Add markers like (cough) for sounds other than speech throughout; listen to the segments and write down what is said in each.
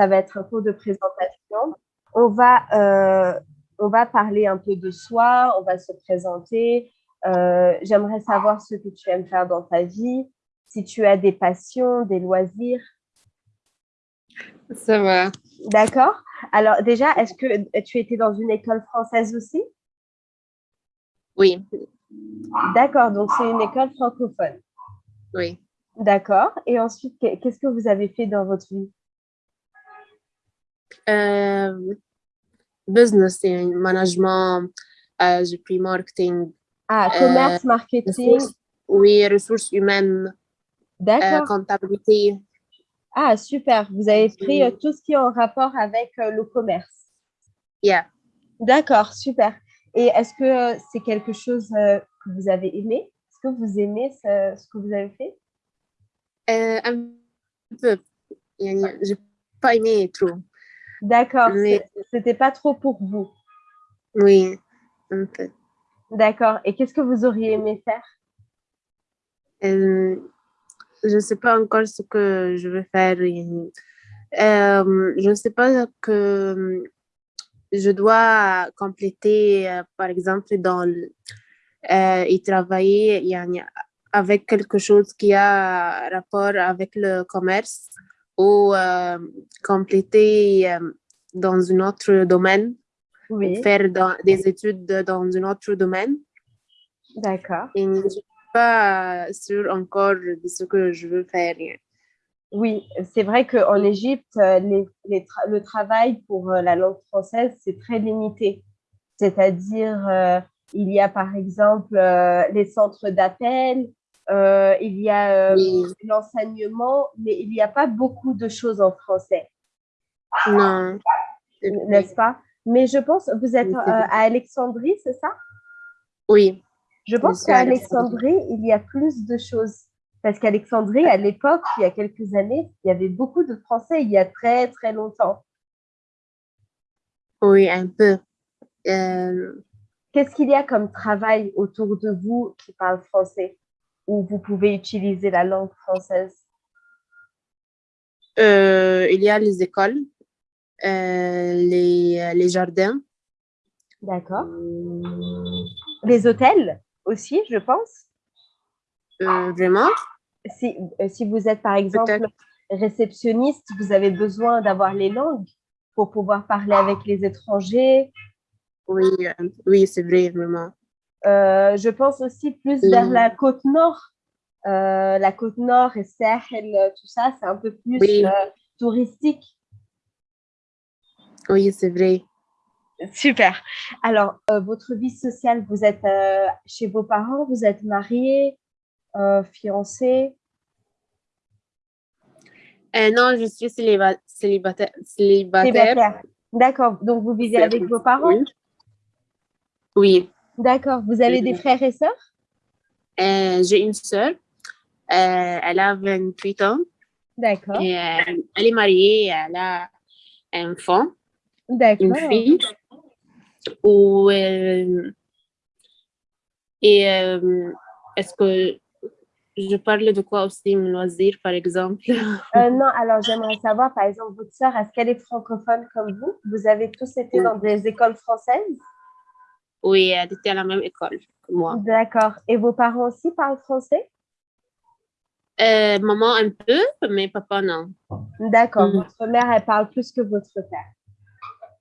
ça va être un cours de présentation. On va, on va parler un peu de soi, on va se présenter. J'aimerais savoir ce que tu aimes faire dans ta vie, si tu as des passions, des loisirs. Ça va. D'accord. Alors déjà, est-ce que tu étais dans une école française aussi? Oui. D'accord, donc c'est une école francophone. Oui. D'accord. Et ensuite, qu'est-ce que vous avez fait dans votre vie? euh, Business et management, euh, j'ai pris marketing. Ah, commerce, euh, marketing. oui, ressources humaines. D'accord. comptabilité. Ah, super. Vous avez pris tout ce qui est en rapport avec le commerce. Yeah. D'accord, super. Et est-ce que c'est quelque chose que vous avez aimé? Est-ce que vous aimez ce, que vous avez fait? Un peu. Je n'ai pas aimé trop. D'accord, Mais... c'était pas trop pour vous. Oui, un peu. D'accord. Et qu'est-ce que vous auriez aimé faire? Je ne sais pas encore ce que je vais faire. Euh, je ne sais pas que je dois compléter, euh, par exemple, dans euh, et travailler avec quelque chose qui a rapport avec le commerce ou euh, compléter euh, dans un autre domaine, faire des études dans un autre domaine. D'accord. Et je ne suis pas sûre encore de ce que je veux faire. Oui, c'est vrai qu'en Égypte, euh, les, le travail pour la langue française, c'est très limité. C'est-à-dire, il y a par exemple les centres d'appel, euh, il y a euh, l'enseignement, mais il n'y a pas beaucoup de choses en français. Non. N'est-ce pas? Mais je pense, vous êtes euh, à Alexandrie, c'est ça? Oui. Je pense qu'à Alexandrie, il y a plus de choses. Parce qu'Alexandrie, à l'époque, il y a quelques années, il y avait beaucoup de Français, il y a très, très longtemps. Oui, un peu. Qu'est-ce qu'il y a comme travail autour de vous qui parle français? Où vous pouvez utiliser la langue française? Euh, Il y a les écoles, euh, les, les, jardins. D'accord. Les hôtels aussi, je pense. Euh, vraiment? Si, si, vous êtes, par exemple, réceptionniste, vous avez besoin d'avoir les langues pour pouvoir parler avec les étrangers. Oui, oui c'est vrai, vraiment. Euh, je pense aussi plus vers mm. la côte nord. Euh, la côte nord et Sahel, tout ça, c'est un peu plus euh, touristique. Oui, c'est vrai. Super. Alors, votre vie sociale, vous êtes chez vos parents, vous êtes marié, fiancé? Non, je suis célibataire. célibataire. D'accord. Donc, vous vivez avec vos parents? Oui. D'accord. Vous avez des frères et sœurs? Euh, J'ai une sœur. Euh, elle a 28 ans. D'accord. Euh, elle est mariée, elle a un enfant. D'accord. Une fille. Ou, et est-ce que je parle de quoi aussi, mon loisir, par exemple? (laughs) Non, alors j'aimerais savoir, par exemple, votre sœur, est-ce qu'elle est francophone comme vous? Vous avez tous été dans des écoles françaises? Oui, elle était à la même école que moi. D'accord. Et vos parents aussi parlent français? Euh, Maman un peu, mais papa non. D'accord. Mm. Votre mère, elle parle plus que votre père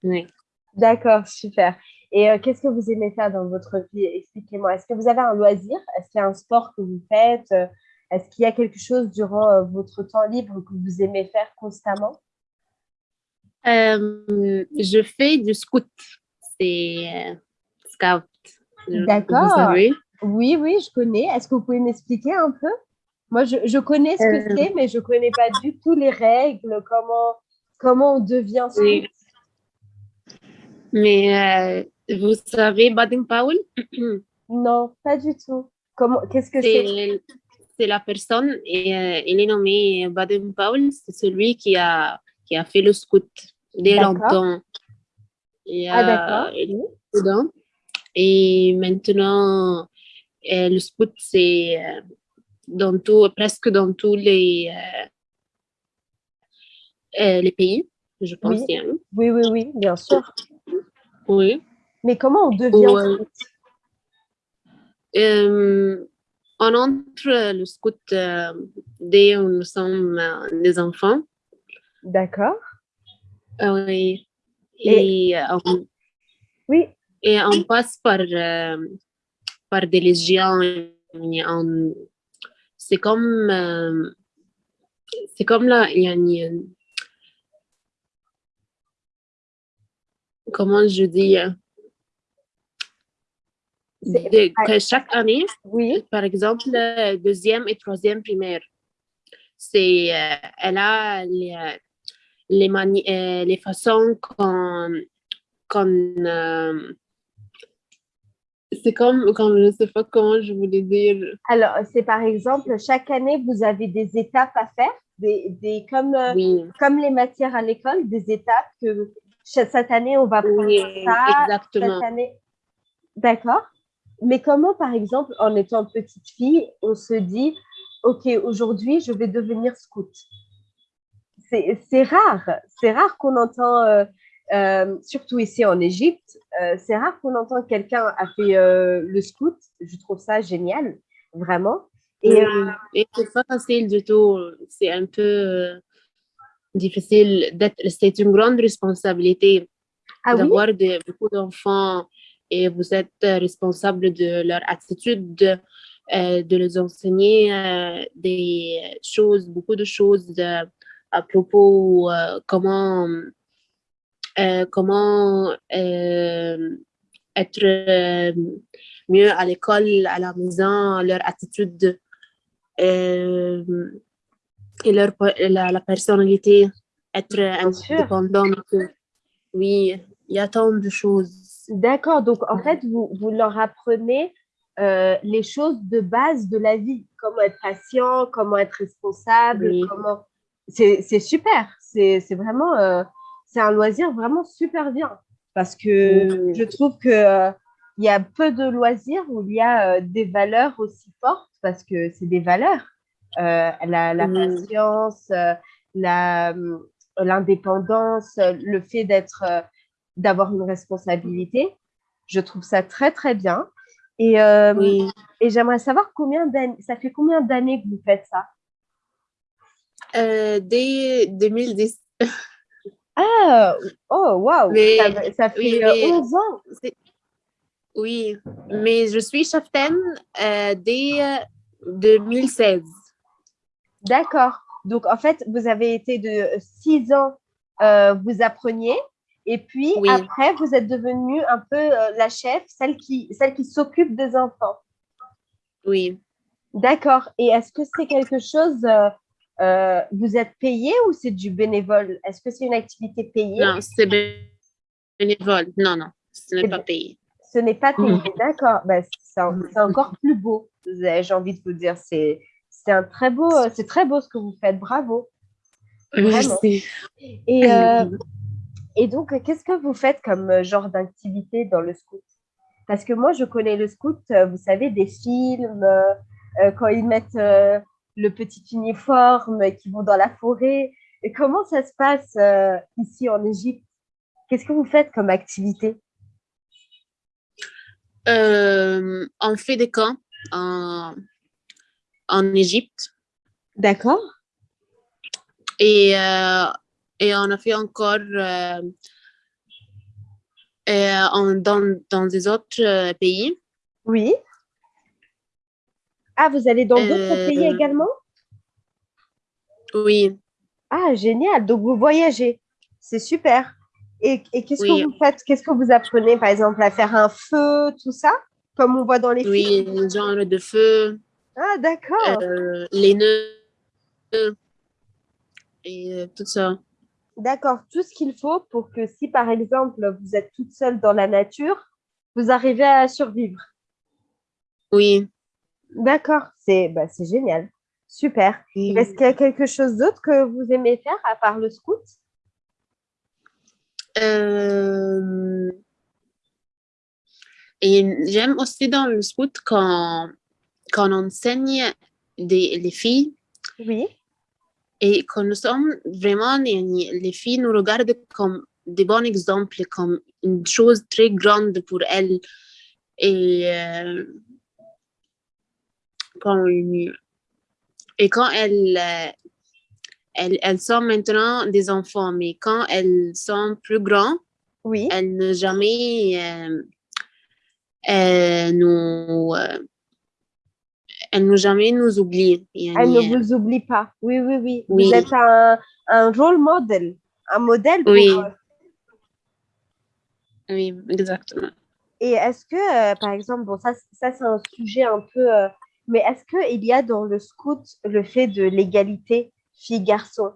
Oui. D'accord, super. Et euh, qu'est-ce que vous aimez faire dans votre vie? Expliquez-moi. Est-ce que vous avez un loisir? Est-ce qu'il y a un sport que vous faites? Est-ce qu'il y a quelque chose durant euh, votre temps libre que vous aimez faire constamment? Je fais du scout. C'est D'accord. Oui, oui, je connais. Est-ce que vous pouvez m'expliquer un peu? Moi, je, je, connais ce que euh. c'est, mais je ne connais pas du tout les règles, comment, comment on devient scout. Mais euh, vous savez Baden-Powell (clears throat) Non, pas du tout. Comment Qu'est-ce que c'est? C'est la personne, et euh, il est nommé Baden-Powell, c'est celui qui a, qui a fait le scout dès longtemps. ah, d'accord. Et maintenant, euh, le scout, c'est euh, dans tout, presque dans tous les, euh, les pays. je pense Oui. Oui, oui, oui, bien sûr. Oui. Mais comment on devient scout Euh, on entre le scout euh, dès que nous sommes euh, des enfants. D'accord. Ah oui. Et- Et, on, Oui, et on passe par, euh, par des légions. C'est comme, euh, c'est comme là, il y a une- comment je dis, euh, C'est- de- que chaque année, oui, par exemple, deuxième et troisième primaire, c'est, euh, elle a les, les, mani- les façons qu'on, euh, c'est comme, comme, je sais pas comment je voulais dire. Alors, c'est par exemple, chaque année, vous avez des étapes à faire, des, des, comme, euh, Oui, comme les matières à l'école, des étapes que cette année, on va prendre oui, ça, exactement. cette année. D'accord. Mais comment, par exemple, en étant petite fille, on se dit, OK, aujourd'hui, je vais devenir scout? C'est c'est rare, c'est rare qu'on entend, euh, euh, surtout ici en Égypte, euh, c'est rare qu'on entend que quelqu'un a fait euh, le scout. Je trouve ça génial, vraiment. Et c'est pas facile du tout. C'est un peu difficile d'être. C'est une grande responsabilité ah oui, d'avoir de- beaucoup d'enfants et vous êtes responsable de leur attitude, euh, de les enseigner des choses, beaucoup de choses à propos comment comment euh, être euh, mieux à l'école, à la maison, leur attitude euh, et leur, la, la personnalité, être indépendante. Oui, il y a tant de choses. d'accord. Donc, en fait, vous, vous leur apprenez euh, les choses de base de la vie, comment être patient, comment être responsable, Oui. comment. C'est super. C'est c'est vraiment, euh, c'est un loisir vraiment super bien parce que je trouve que euh, il y a peu de loisirs où il y a euh, des valeurs aussi fortes parce que c'est des valeurs. Euh, la, patience, la, l'indépendance, le fait d'être, d'avoir une responsabilité. Je trouve ça très, très bien. Et, Oui. et j'aimerais savoir combien d'années, ça fait combien d'années que vous faites ça? Dès 2010. Ah, oh, waouh, ça, ça fait oui, euh, mais- 11 ans. C'est- Oui, mais je suis cheftaine euh, dès euh, 2016. D'accord. Donc, en fait, vous avez été de 6 ans, euh, vous appreniez, et puis Oui. après, vous êtes devenue un peu euh, la chef, celle qui, celle qui s'occupe des enfants. Oui. D'accord. Et est-ce que c'est quelque chose, euh, vous êtes payé ou c'est du bénévole? Est-ce que c'est une activité payée? Non, c'est bénévole. Non, non, ce n'est pas payé. Ce n'est pas payé. Mhm. D'accord. Ben, c'est en- c'est encore plus beau. J'ai envie de vous dire, c'est un très beau, euh, c'est très beau ce que vous faites. Bravo. Vraiment. Merci. Et, (clears throat) euh, et donc, qu'est-ce que vous faites comme genre d'activité dans le scout? Parce que moi, je connais le scout, vous savez, des films, euh, quand ils mettent le petit uniforme, qui vont dans la forêt. Et comment ça se passe euh, ici en Égypte? Qu'est-ce que vous faites comme activité? Euh, on fait des camps en, en Égypte D'accord. et, euh, et on a fait encore en- dans, dans des autres pays. Oui. Ah, vous allez dans d'autres Euh, pays également? Oui, Ah, génial. Donc, vous voyagez. C'est super. Et, et qu'est-ce Oui. que vous faites? Qu'est-ce que vous apprenez, par exemple, à faire un feu, tout ça? Comme on voit dans les oui, films le genre de feu, Ah, d'accord. euh, les nœuds et euh, tout ça. D'accord. Tout ce qu'il faut pour que si, par exemple, vous êtes toute seule dans la nature, vous arrivez à survivre. Oui. D'accord. C'est bah, c'est génial. Super. Est-ce qu'il y a quelque chose d'autre que vous aimez faire à part le scout? Euh, et j'aime aussi dans le scout quand, quand on enseigne des, les filles Oui. et que nous sommes vraiment, les filles nous regardent comme des bons exemples, comme une chose très grande pour elles. Et, euh, et quand elles, euh, elles, elles, sont maintenant des enfants, mais quand elles sont plus grandes, oui. elles ne jamais euh, nous elle ne jamais nous oublie. Elle ne vous oublie pas. Oui, oui, oui. Vous êtes un, un role model, un modèle pour oui. Oui, exactement. Et est-ce que, euh, par exemple, bon, ça, ça c'est un sujet un peu, euh, mais est-ce qu'il y a dans le scout le fait de l'égalité filles-garçons?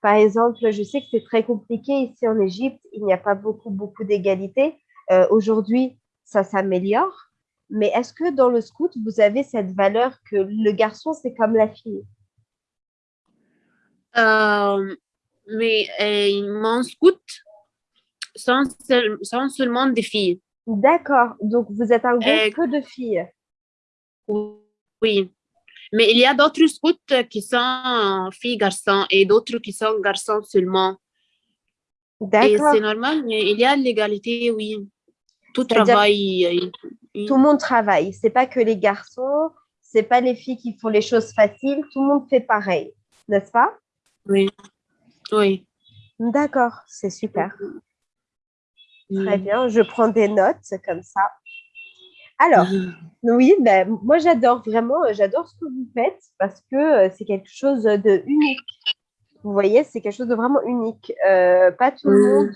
Par exemple, je sais que c'est très compliqué ici en Égypte, il n'y a pas beaucoup, beaucoup d'égalité. Euh, Aujourd'hui, ça s'améliore. Mais est-ce que dans le scout, vous avez cette valeur que le garçon, c'est comme la fille? Euh, Mais euh, mon scout, sont, sont, seulement des filles. D'accord. Donc, vous êtes un groupe que de filles Oui. Mais il y a d'autres scouts qui sont filles-garçons et d'autres qui sont garçons seulement. D'accord. Et c'est normal, mais il y a l'égalité, oui. Tout travail tout le monde travaille. C'est pas que les garçons, c'est pas les filles qui font les choses faciles. Tout le monde fait pareil, n'est-ce pas? Oui. Oui. D'accord, c'est super. Très bien, je prends des notes comme ça. Alors, oui, ben, moi j'adore vraiment, j'adore ce que vous faites parce que euh, c'est quelque chose de unique. Vous voyez, c'est quelque chose de vraiment unique. Euh, pas tout le monde,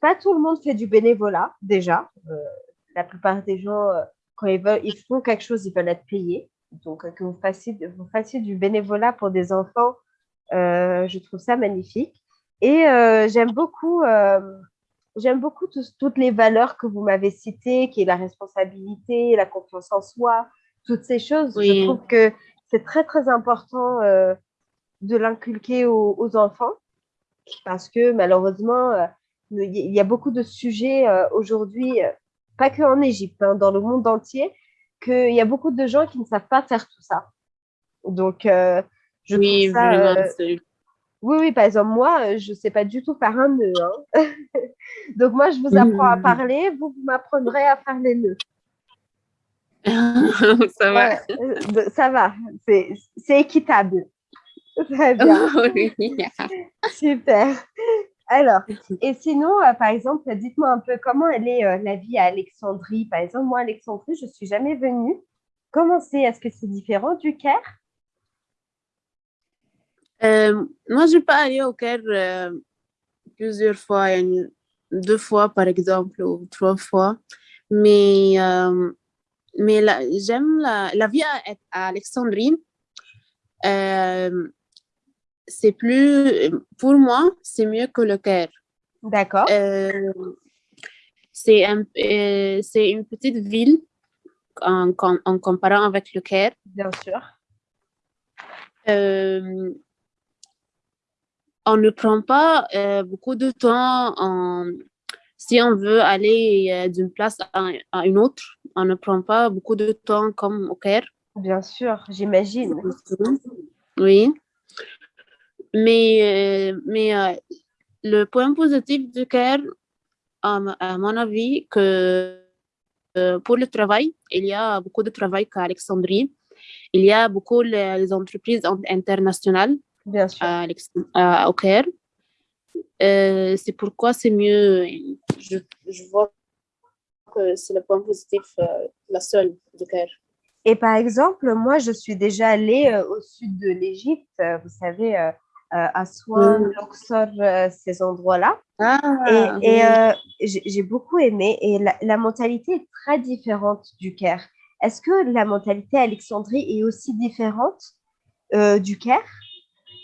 pas tout le monde fait du bénévolat déjà. Euh, la plupart des gens, euh, quand ils veulent, ils font quelque chose, ils veulent être payés. Donc, euh, que vous fassiez, vous fassiez du bénévolat pour des enfants, euh, je trouve ça magnifique. Et j'aime beaucoup, j'aime beaucoup toutes les valeurs que vous m'avez citées, qui est la responsabilité, la confiance en soi, toutes ces choses. Je trouve que c'est très, très important de l'inculquer aux, aux, enfants parce que malheureusement, il y a beaucoup de sujets aujourd'hui pas que en Égypte, hein, dans le monde entier, qu'il y a beaucoup de gens qui ne savent pas faire tout ça. Donc, euh, je oui, trouve ça... Euh, oui, oui, par exemple, moi, euh, je ne sais pas du tout faire un nœud. Hein. (laughs) Donc, moi, je vous apprends à parler, vous, vous m'apprendrez à faire les nœuds. (laughs) ça va. ça va, c'est équitable. (laughs) Très bien. Super. Alors, et sinon, euh, par exemple, dites-moi un peu comment elle est euh, la vie à Alexandrie? Par exemple, moi, Alexandrie, je ne suis jamais venue. Comment c'est? Est-ce que c'est différent du Caire? Euh, Moi, je n'ai pas allé au Caire plusieurs fois, deux fois par exemple, ou trois fois. Mais, mais j'aime la, la, vie à, à Alexandrie c'est plus, pour moi, c'est mieux que le Caire. D'accord. Euh, c'est un, euh, une petite ville en, en, comparant avec le Caire. Bien sûr. Euh, on ne prend pas beaucoup de temps si on veut aller d'une place à, à, une autre. On ne prend pas beaucoup de temps comme au Caire. Bien sûr, j'imagine. Oui. Mais, euh, mais euh, le point positif du Caire, à, mon avis, que euh, pour le travail, il y a beaucoup de travail qu'à Alexandrie. Il y a beaucoup les, entreprises internationales Bien sûr. À, au Caire. c'est pourquoi c'est mieux. Je, je, vois que c'est le point positif, la seule du Caire. Et par exemple, moi, je suis déjà allée au sud de l'Égypte. Vous savez, euh, à Aswan, mm. Luxor, euh, ces endroits-là. Ah, et, euh, j'ai beaucoup aimé. Et la, mentalité est très différente du Caire. Est-ce que la mentalité à Alexandrie est aussi différente du Caire?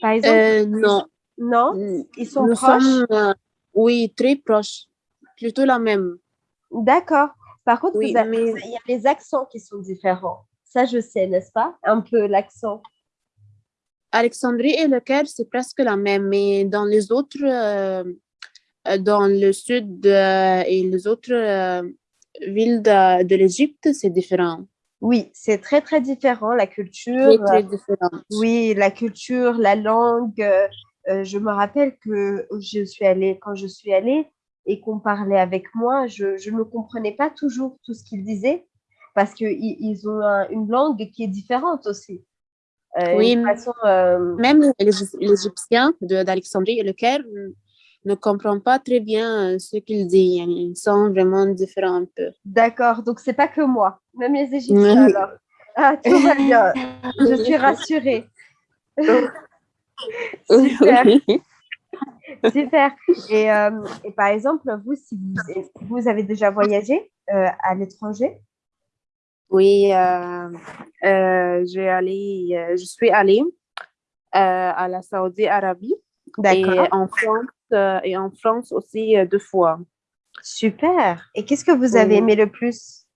Par exemple Non. Non? Mm. Ils sont proches? Oui, très proches. Plutôt la même. D'accord. Par contre, il y a les accents qui sont différents. Ça, je sais, n'est-ce pas? Un peu l'accent. Alexandrie et le Caire, c'est presque la même, mais dans les autres, euh, euh, dans le sud euh, et les autres villes de, de l'Égypte, c'est différent. Oui, c'est très, très différent, la culture. Très, très différent. Oui, la culture, la langue. Euh, je me rappelle que je suis allée, quand je suis allée et qu'on parlait avec moi, je, je ne comprenais pas toujours tout ce qu'ils disaient parce qu'ils ils ont une langue qui est différente aussi. Euh, oui, façon, euh, même les, les Égyptiens d'Alexandrie et le Caire ne comprennent pas très bien ce qu'ils disent. Ils sont vraiment différents un peu. D'accord, donc c'est pas que moi, même les Égyptiens (laughs) alors. Ah, tout va bien, je suis rassurée. (laughs) Super. Super. Et, euh, et, par exemple, vous, si vous, vous avez déjà voyagé euh, à l'étranger? Oui, euh, j'ai allé, je suis allée à la Saoudi Arabie et en France et en France aussi deux fois. Super. Et qu'est-ce que vous avez aimé le plus?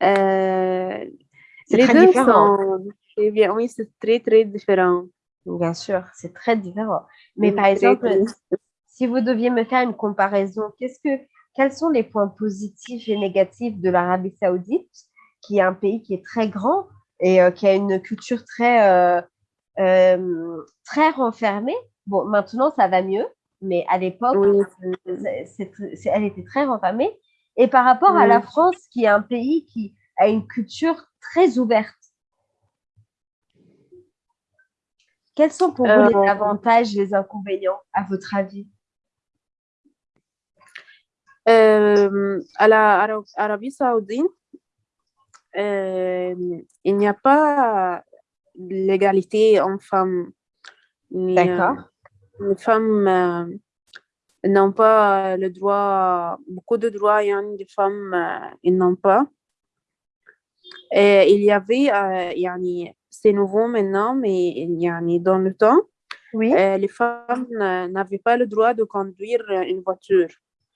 C'est très différent. Sont... Bien, oui, c'est très très différent. Bien sûr, c'est très différent. Mais par exemple, si vous deviez me faire une comparaison, qu'est-ce que, quels sont les points positifs et négatifs de l'Arabie saoudite, qui est un pays qui est très grand et euh, qui a une culture très, euh, euh, très renfermée? Bon, maintenant, ça va mieux, mais à l'époque, elle était très renfermée. Et par rapport à la France, qui est un pays qui a une culture très ouverte, Quels sont pour vous les euh, avantages, les inconvénients, à votre avis? Euh, À l'Arabie saoudite, euh, il n'y a pas l'égalité en femmes. D'accord. Les femmes n'ont pas le droit, beaucoup de droits, il y a des femmes, ils n'ont pas. Et il y avait, c'est nouveau maintenant, mais il y a dans le temps, oui. Euh, les femmes n'avaient pas le droit de conduire une voiture.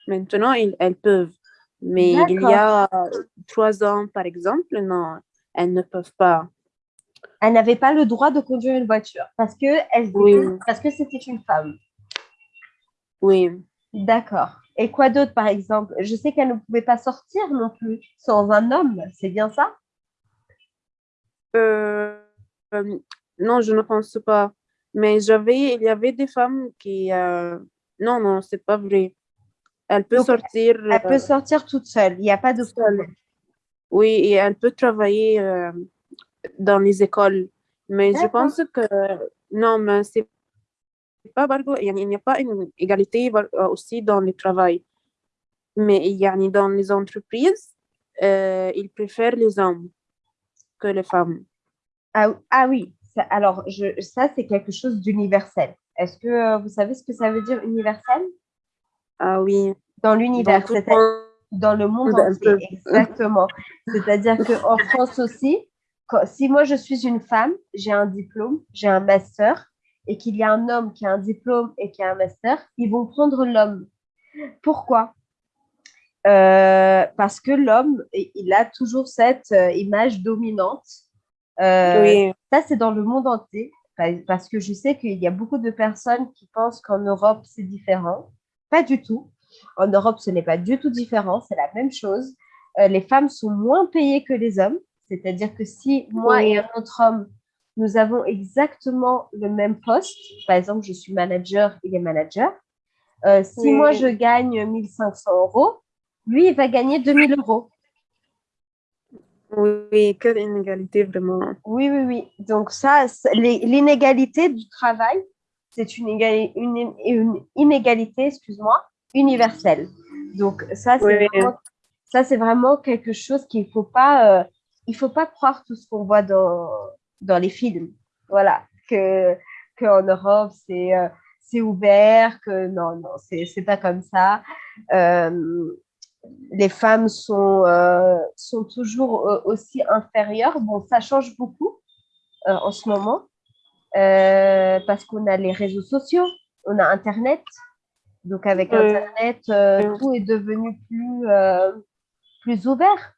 Maintenant, elles peuvent. Mais il y a trois ans, par exemple, non, elles ne peuvent pas. Elles n'avaient pas le droit de conduire une voiture parce que elles parce que c'était une femme. Oui. D'accord. Et quoi d'autre, par exemple? Je sais qu'elles ne pouvaient pas sortir non plus sans un homme. C'est bien ça? Euh, euh, non, je ne pense pas. Mais j'avais, il y avait des femmes qui... Euh, non, non, c'est pas vrai. Elle peut sortir... Elle peut sortir toute seule, il n'y a pas de problème. Oui, et elle peut travailler dans les écoles. Mais je pense que... Non, mais c'est pas... Il n'y a pas une égalité aussi dans le travail. Mais il y a dans les entreprises, ils préfèrent les hommes que les femmes. Ah, ah oui, ça, alors je, ça c'est quelque chose d'universel. Est-ce que euh, vous savez ce que ça veut dire universel? Ah oui. Dans l'univers, dans le monde entier, exactement. C'est-à-dire qu'en France aussi, si moi je suis une femme, j'ai un diplôme, j'ai un master, et qu'il y a un homme qui a un diplôme et qui a un master, ils vont prendre l'homme. Pourquoi? Euh, Parce que l'homme, il a toujours cette euh, image dominante euh, ça, c'est dans le monde entier, parce que je sais qu'il y a beaucoup de personnes qui pensent qu'en Europe, c'est différent. Pas du tout. En Europe, ce n'est pas du tout différent, c'est la même chose. Euh, les femmes sont moins payées que les hommes, c'est-à-dire que si moi et un autre homme, nous avons exactement le même poste, par exemple, je suis manager, il est manager, euh, si moi je gagne 1500 euros, lui, il va gagner 2000 euros. Oui, quelle inégalité vraiment. Oui, oui, oui. Donc ça, l'inégalité du travail, c'est une, une, une, inégalité, excuse-moi, universelle. Donc ça, c'est vraiment, quelque chose qu'il faut pas, euh, il faut pas croire tout ce qu'on voit dans, dans les films. Voilà, que qu'en Europe, c'est euh, c'est ouvert, que non, non, c'est pas comme ça. Euh, les femmes sont, euh, sont toujours aussi inférieures. Bon, ça change beaucoup en ce moment parce qu'on a les réseaux sociaux, on a Internet. Donc, avec Internet, tout est devenu plus, plus ouvert.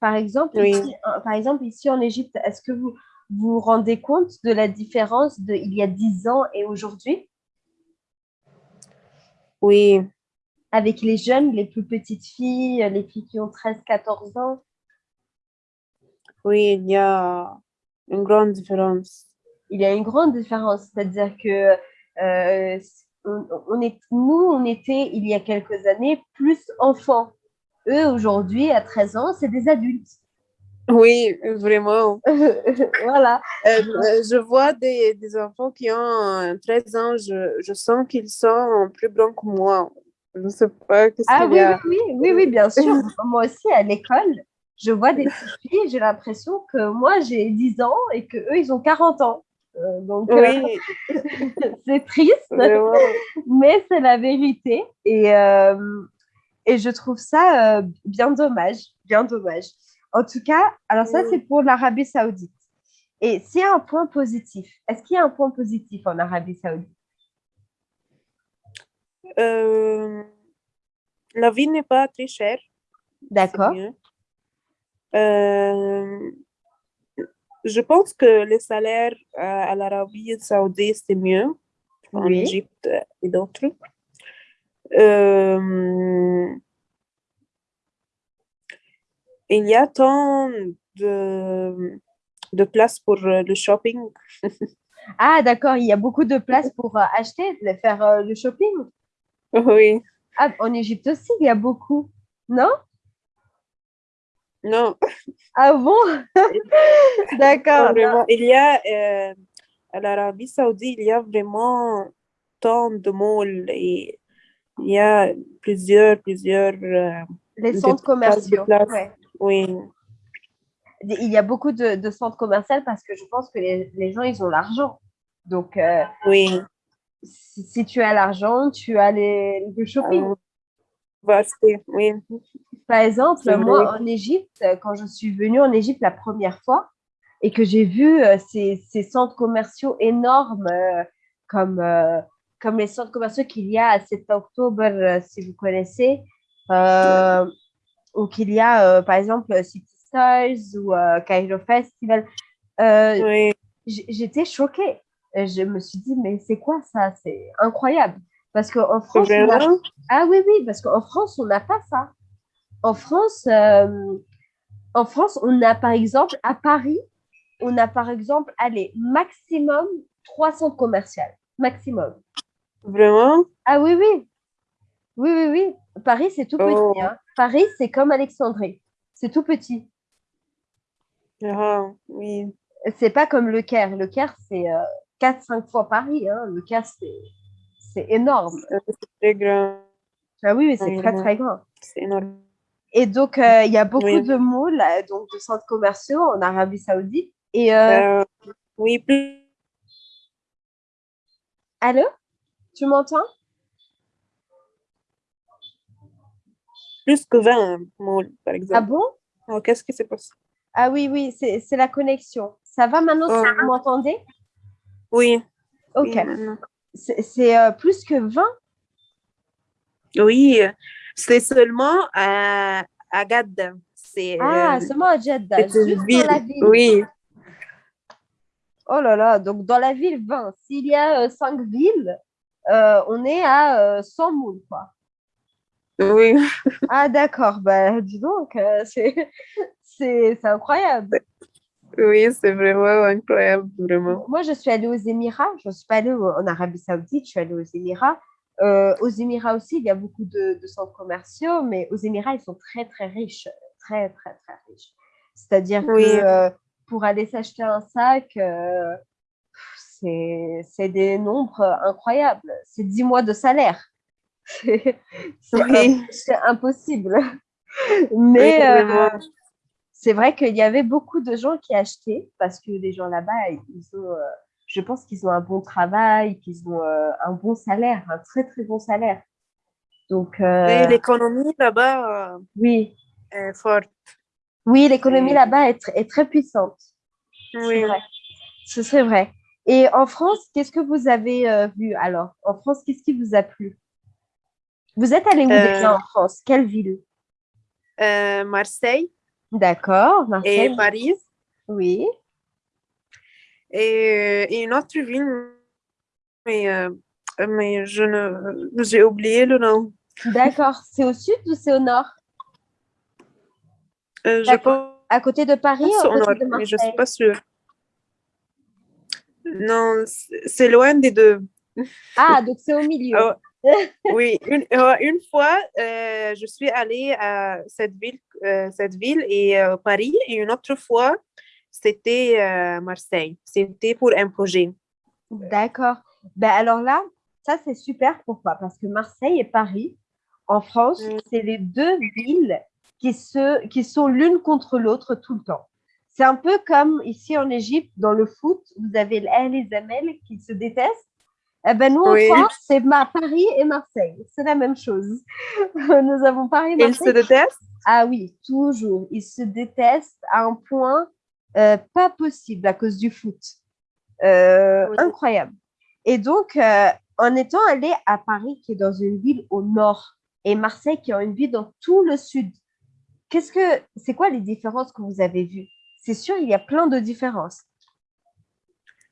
Par, exemple, ici, par exemple, ici en Égypte, est-ce que vous vous rendez compte de la différence d'il y a 10 ans et aujourd'hui? Oui, avec les jeunes, les plus petites filles, les filles qui ont 13-14 ans? Oui, il y a une grande différence. Il y a une grande différence, c'est-à-dire que euh, on, est, nous, on était, il y a quelques années, plus enfants. Eux, aujourd'hui, à 13 ans, c'est des adultes. Oui, vraiment. (laughs) voilà. Euh, euh, je vois des, des, enfants qui ont 13 ans, je, je sens qu'ils sont plus grands que moi. Je ne sais pas qu'est-ce ah, qu'il y a. Oui, oui, oui, oui, bien (laughs) sûr. moi aussi, à l'école, je vois des filles, j'ai l'impression que moi, j'ai 10 ans et qu'eux, ils ont 40 ans. Euh, donc, oui. (laughs) c'est triste, mais c'est la vérité. Et, et je trouve ça bien dommage, bien dommage. En tout cas, alors ça, c'est pour l'Arabie saoudite. Et s'il y a un point positif, est-ce qu'il y a un point positif en Arabie saoudite? Euh, La vie n'est pas très chère. D'accord. Euh, je pense que les salaires à l'Arabie saoudite, c'est mieux en Égypte et d'autres. Euh, il y a tant de, de places pour euh, le shopping. (laughs) ah, d'accord, il y a beaucoup de places pour euh, acheter, faire le shopping. Oui. Ah, en Égypte aussi, il y a beaucoup, non? Non. Ah bon? (laughs) D'accord. Il y a, à l'Arabie saoudite, il y a vraiment tant de malls et il y a plusieurs, plusieurs... Les centres commerciaux. Oui. Il y a beaucoup de, centres commerciaux parce que je pense que les, gens, ils ont l'argent. Donc, euh, oui. Si, tu as l'argent, tu as les, le shopping. Ah, oui. Par exemple, moi, en Égypte, quand je suis venue en Égypte la première fois et que j'ai vu euh, ces, centres commerciaux énormes euh, comme, comme les centres commerciaux qu'il y a à 7 octobre, si vous connaissez, ou qu'il y a, euh, par exemple, City Stars ou euh, Cairo Festival. Euh, j'étais choquée. Je me suis dit, mais c'est quoi ça? C'est incroyable. Parce qu'en France, on ah oui, oui, parce qu'en France, on n'a pas ça. En France, en France, on a par exemple, à Paris, on a par exemple, allez, maximum 300 commerciales. Maximum. Vraiment? Ah oui, oui. Oui, oui, oui. Paris, c'est tout petit. Oh. Hein. Paris, c'est comme Alexandrie. C'est tout petit. Ah, oui. C'est pas comme le Caire. Le Caire, c'est 4-5 euh, fois Paris. Hein. Le Caire, c'est énorme. C'est très grand. Ah oui, c'est très, très grand. C'est énorme. Et donc, euh, il y a beaucoup de malls, donc de centres commerciaux en Arabie Saoudite. Et, euh, oui, plus. Allô? Tu m'entends? Plus que 20 mots, par exemple. Ah bon? Oh, Qu'est-ce qui s'est passé? Ah oui, oui, c'est la connexion. Ça va maintenant oh. Vous m'entendez? Oui. Ok. c'est euh, plus que 20 Oui, c'est seulement à, à Gadda. Ah, euh, seulement à Jeddah, juste ville. dans la ville. Oui. Oh là là, donc dans la ville 20. S'il y a 5 euh, on est à 100 moules, quoi. Oui. Ah, d'accord. Bah, dis donc, euh, c'est incroyable. Oui, c'est vraiment incroyable, vraiment. Moi, je suis allée aux Émirats. Je ne suis pas allée en Arabie Saoudite, je suis allée aux Émirats. Euh, aux Émirats aussi, il y a beaucoup de, centres commerciaux, mais aux Émirats, ils sont très, très riches. Très, très, très riches. C'est-à-dire que euh, pour aller s'acheter un sac, c'est des nombres incroyables. C'est 10 mois de salaire. (laughs) c'est impossible. Mais euh, c'est vrai qu'il y avait beaucoup de gens qui achetaient parce que les gens là-bas, ils ont, euh, je pense qu'ils ont un bon travail, qu'ils ont euh, un bon salaire, un très très bon salaire. Donc l'économie là-bas, oui, est forte. Oui, l'économie là-bas est, est, très puissante. Oui, c'est vrai. Et en France, qu'est-ce que vous avez vu alors? En France, qu'est-ce qui vous a plu? Vous êtes allé où déjà euh, en France? Quelle ville? euh, Marseille. D'accord, Marseille. Et Paris. Oui. Et, une autre ville, mais, euh, mais je ne, j'ai oublié le nom. D'accord. C'est au sud ou c'est au nord? Euh, Je pense à côté de Paris côté de Marseille mais je ne suis pas sûre. Non, c'est loin des deux. Ah, donc c'est au milieu. Oh, (laughs) oui, une, une fois, euh, je suis allée à cette ville, euh, cette ville et euh, Paris, et une autre fois, c'était Marseille. C'était pour un projet. D'accord. Ben alors là, ça c'est super. Pourquoi Parce que Marseille et Paris, en France, mm. c'est les deux villes qui, se, qui sont l'une contre l'autre tout le temps. C'est un peu comme ici en Égypte, dans le foot, vous avez l'Ahl et Zamel qui se détestent. Eh ben, nous, en France, c'est Paris et Marseille. C'est la même chose. (laughs) nous avons Paris et Marseille. Ils se détestent? Ah oui, toujours. Ils se détestent à un point euh, pas possible à cause du foot. Euh, incroyable. Et donc, euh, en étant allé à Paris, qui est dans une ville au nord, et Marseille, qui est une ville dans tout le sud, qu'est-ce que c'est quoi les différences que vous avez vues? C'est sûr, il y a plein de différences.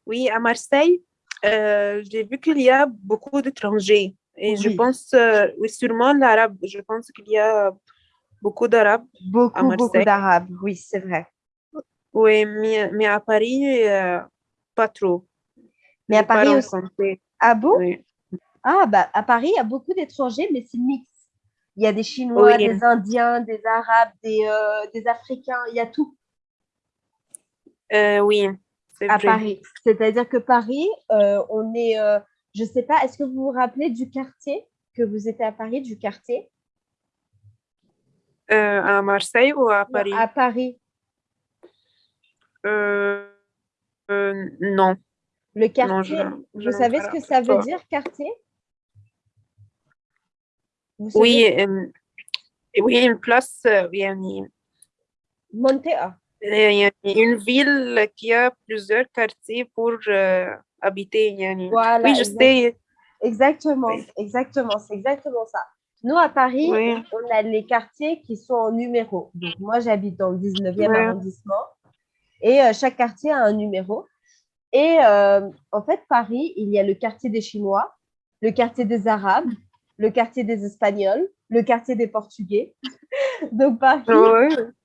Oui, à Marseille, euh, j'ai vu qu'il y a beaucoup d'étrangers. Et je pense, euh, oui, sûrement l'arabe. Je pense qu'il y a beaucoup d'arabes. Beaucoup, beaucoup d'arabes, oui, c'est vrai. Oui, mais, mais à Paris, euh, pas trop. Mais à Paris aussi. Ah bon? Ah, bah, à Paris, il y a beaucoup d'étrangers, mais c'est mix. Il y a des Chinois, des Indiens, des Arabes, des, des Africains, il y a tout. Oui, à Paris. C'est-à-dire que Paris, euh, on est, euh, je ne sais pas, est-ce que vous vous rappelez du quartier que vous étiez à Paris, du quartier? Euh, À Marseille ou à Paris? À Paris. non. Le quartier, vous savez ce que ça veut dire, quartier? Oui, oui, une place, oui, Montea. A une ville qui a plusieurs quartiers pour euh, habiter. Voilà, oui, je sais. Exactement, exactement, c'est exactement ça. Nous, à Paris, on a les quartiers qui sont en numéro. Donc, moi, j'habite dans le 19e arrondissement et euh, chaque quartier a un numéro. Et euh, en fait, Paris, il y a le quartier des Chinois, le quartier des Arabes, le quartier des Espagnols, le quartier des Portugais. (laughs) Donc, Paris,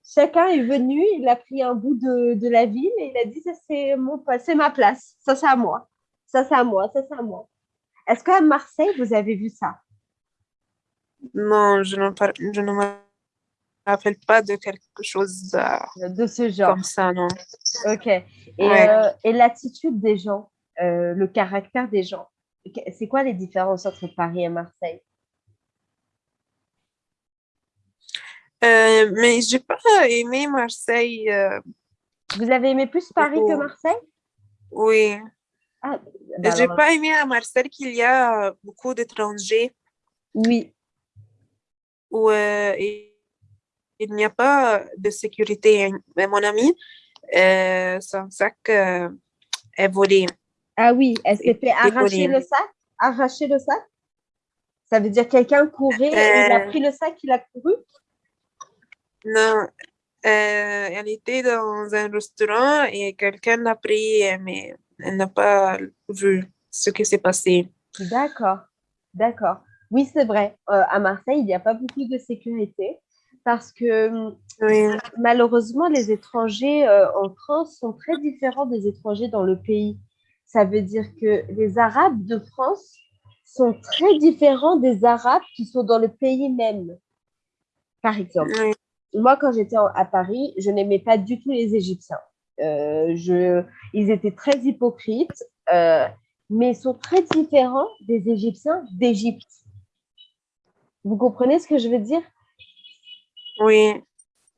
chacun est venu, il a pris un bout de, la ville et il a dit, ça c'est mon, c'est ma place, ça c'est à moi, ça c'est à moi, ça c'est à moi. Est-ce qu'à Marseille, vous avez vu ça? Non, je ne, me rappelle pas de quelque chose de ce genre. Comme ça, non. Ok. Et, euh, l'attitude des gens, euh, le caractère des gens, c'est quoi les différences entre Paris et Marseille? Euh, mais j'ai pas aimé Marseille. Euh, Vous avez aimé plus Paris que Marseille? Oui. Ah, bah j'ai pas aimé à Marseille qu'il y a beaucoup d'étrangers. Oui. Où euh, il n'y a pas de sécurité. Mais mon amie, son sac est volé. Ah oui, elle s'est fait arracher le sac Arracher le sac? Ça veut dire quelqu'un courait, il a pris le sac, il a couru? Non, euh, elle était dans un restaurant et quelqu'un l'a pris, mais elle n'a pas vu ce qui s'est passé. D'accord, d'accord. Oui, c'est vrai. Euh, à Marseille, il n'y a pas beaucoup de sécurité parce que malheureusement, les étrangers euh, en France sont très différents des étrangers dans le pays. Ça veut dire que les Arabes de France sont très différents des Arabes qui sont dans le pays même, par exemple moi, quand j'étais à Paris, je n'aimais pas du tout les Égyptiens. Euh, je, ils étaient très hypocrites, euh, mais ils sont très différents des Égyptiens d'Égypte. Vous comprenez ce que je veux dire? Oui.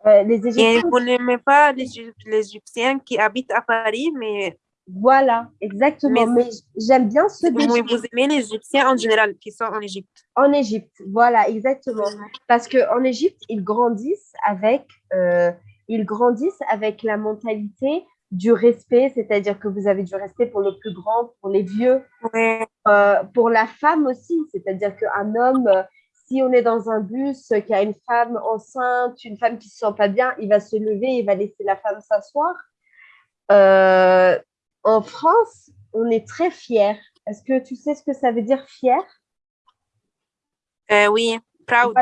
Euh, les Égyptiens... Et vous n'aimez pas les, les Égyptiens qui habitent à Paris, mais voilà, exactement. Mais, j'aime bien ceux Vous aimez les Égyptiens en général qui sont en Égypte. En Égypte, voilà, exactement. Parce qu'en Égypte, ils grandissent avec, euh, ils grandissent avec la mentalité du respect, c'est-à-dire que vous avez du respect pour le plus grand, pour les vieux, euh, pour la femme aussi, c'est-à-dire qu'un homme, si on est dans un bus, qui a une femme enceinte, une femme qui ne se sent pas bien, il va se lever, il va laisser la femme s'asseoir. Euh, en France, on est très fiers. Est-ce que tu sais ce que ça veut dire fier? Euh, Oui, Proud.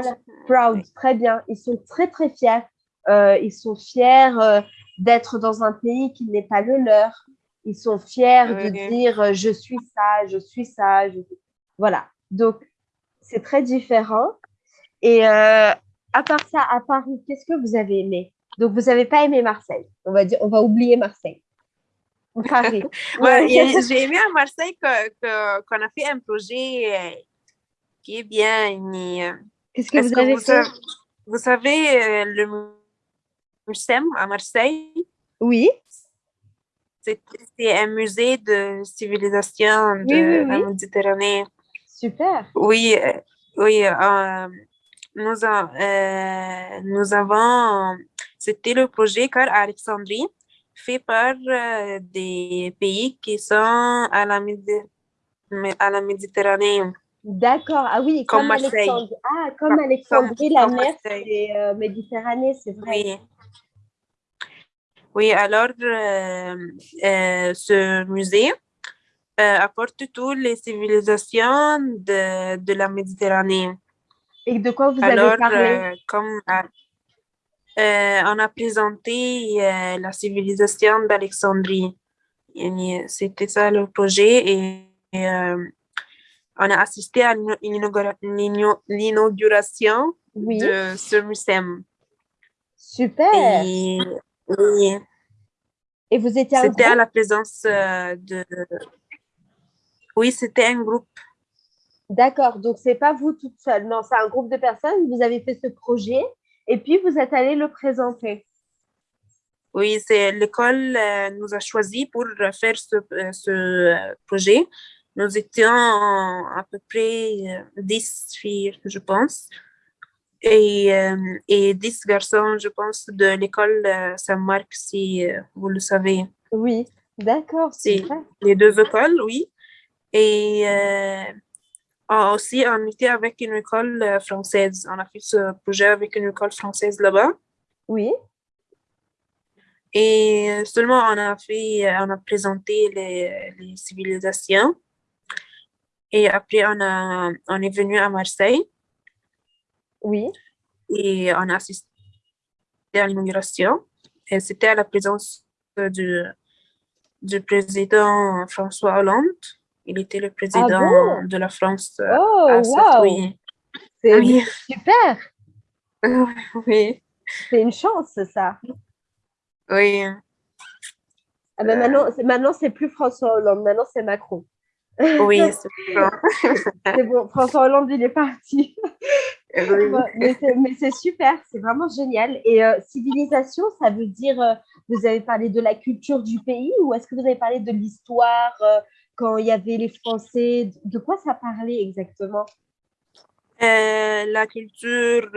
proud, très bien. Ils sont très, très fiers. Euh, ils sont fiers euh, d'être dans un pays qui n'est pas le leur. Ils sont fiers de dire euh, je suis ça, je suis ça. Voilà. Donc, c'est très différent. Et à part ça, à Paris, qu'est-ce que vous avez aimé? Donc, vous n'avez pas aimé Marseille. On va, dire, on va oublier Marseille. Paris. (laughs) (laughs) J'ai aimé à Marseille qu'on a fait un projet qui est bien. Qu'est-ce que vous avez fait? Vous savez, le MUSEM à Marseille? Oui. C'est un musée de civilisation de la Méditerranée. Super. Oui, euh, oui. Euh, nous, euh, nous avons, c'était le projet Car Alexandrie, fait par des pays qui sont à la, à la Méditerranée. D'accord. Ah oui, comme, Marseille. Ah, comme Alexandrie, la mer, c'est Méditerranée, c'est vrai. Oui. Oui, alors euh, euh, ce musée euh, apporte toutes les civilisations de, de, la Méditerranée. Et de quoi vous avez parlé? comme on a présenté la civilisation d'Alexandrie. C'était ça le projet et, on a assisté à l'inauguration de ce musée. Super. Oui. Et vous étiez C'était à la présence euh, de... Oui, c'était un groupe. D'accord, donc c'est pas vous toute seule, non, c'est un groupe de personnes, vous avez fait ce projet et puis vous êtes allé le présenter. Oui, c'est l'école euh, nous a choisi pour faire ce, euh, ce projet. Nous étions à peu près 10 filles, je pense et, euh, et 10 garçons, je pense, de l'école euh, Saint-Marc, si euh, vous le savez. Oui, d'accord. C'est les deux écoles, oui. Et aussi, on était avec une école française. On a fait ce projet avec une école française là-bas. Oui. Et seulement, on a fait, on a présenté les, les civilisations. Et après, on, a, on est venu à Marseille. Oui. Et on a assisté à l'inauguration. Et c'était à la présence du, du président François Hollande. Il était le président ah de la France. Euh, oh, wow! C'est oui. (laughs) super! (laughs) oui. C'est une chance, ça. Oui. Ah ben maintenant, maintenant c'est plus François Hollande, maintenant c'est Macron. (laughs) Oui, c'est bon. François Hollande, il est parti. mais c'est super, c'est vraiment génial. Et euh, civilisation, ça veut dire, euh, vous avez parlé de la culture du pays ou est-ce que vous avez parlé de l'histoire euh, quand il y avait les Français De quoi ça parlait exactement? La culture,